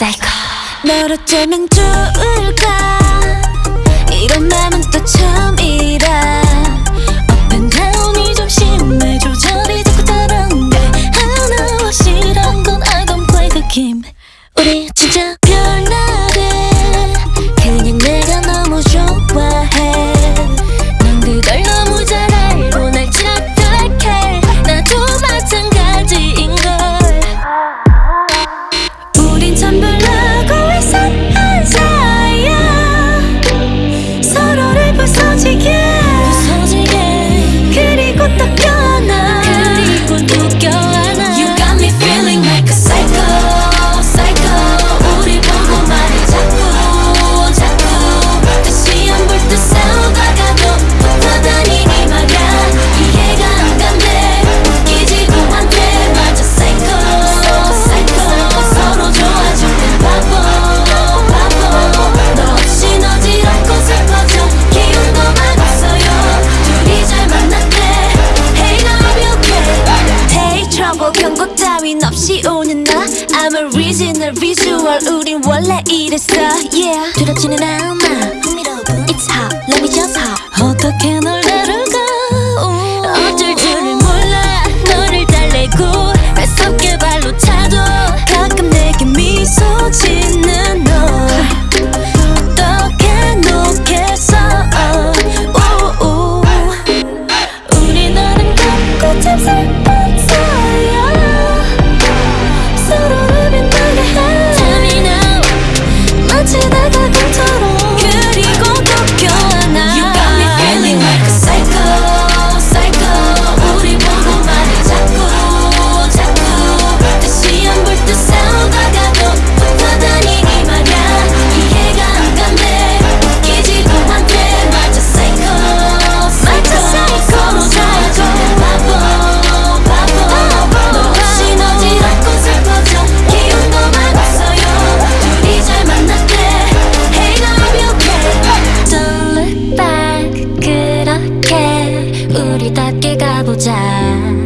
psycho. 널 어쩌면 좋을까? 이런 맘은 또 처음이라. Up and down이 좀 심해. 조절이 자꾸 다른데. 하나와 싫은 건 I don't play the game. 우리 진짜 original visual 우린 원래 이랬어 yeah. 두렵지는 않아. It's hot let me just hop 어떻게 우리 답게 가보자.